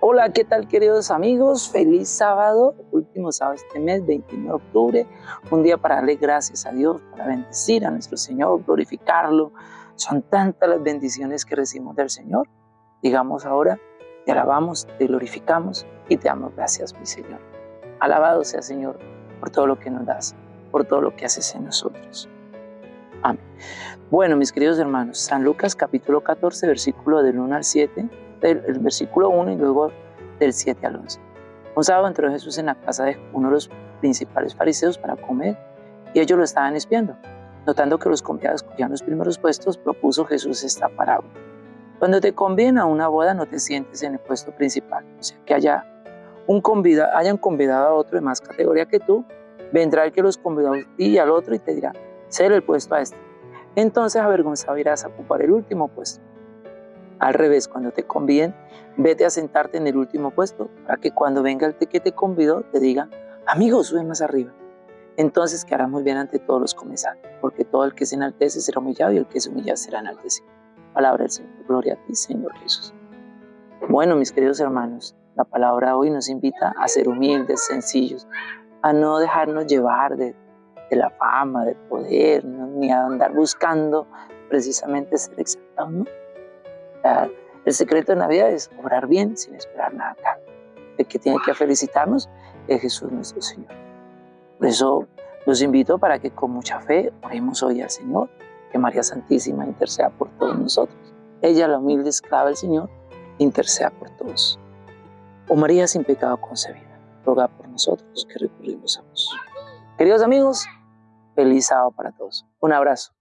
Hola, ¿qué tal queridos amigos? Feliz sábado, último sábado de este mes, 29 de octubre, un día para darle gracias a Dios, para bendecir a nuestro Señor, glorificarlo. Son tantas las bendiciones que recibimos del Señor. Digamos ahora, te alabamos, te glorificamos y te damos gracias, mi Señor. Alabado sea, Señor, por todo lo que nos das, por todo lo que haces en nosotros. Amén. Bueno, mis queridos hermanos, San Lucas capítulo 14, versículo del 1 al 7 del versículo 1 y luego del 7 al 11. Un sábado entró Jesús en la casa de uno de los principales fariseos para comer y ellos lo estaban espiando. Notando que los convidados cogían los primeros puestos, propuso Jesús esta parábola. Cuando te conviene a una boda, no te sientes en el puesto principal. O sea, que haya un convida, hayan convidado a otro de más categoría que tú, vendrá el que los convidó a ti y al otro y te dirá, ser el puesto a este. Entonces avergonzado irás a ocupar el último puesto. Al revés, cuando te conviden, vete a sentarte en el último puesto para que cuando venga el que te convidó te diga, amigo, sube más arriba. Entonces quedará muy bien ante todos los comensales, porque todo el que se enaltece será humillado y el que se humilla será enaltecido. Palabra del Señor. Gloria a ti, Señor Jesús. Bueno, mis queridos hermanos, la palabra hoy nos invita a ser humildes, sencillos, a no dejarnos llevar de, la fama, del poder, ni a andar buscando precisamente ser exaltados, ¿no? El secreto de Navidad es orar bien sin esperar nada acá. El que tiene que felicitarnos es Jesús nuestro Señor. Por eso los invito para que con mucha fe oremos hoy al Señor, que María Santísima interceda por todos nosotros. Ella, la humilde esclava del Señor, interceda por todos. O María sin pecado concebida, roga por nosotros que recurrimos a vos. Queridos amigos, feliz sábado para todos. Un abrazo.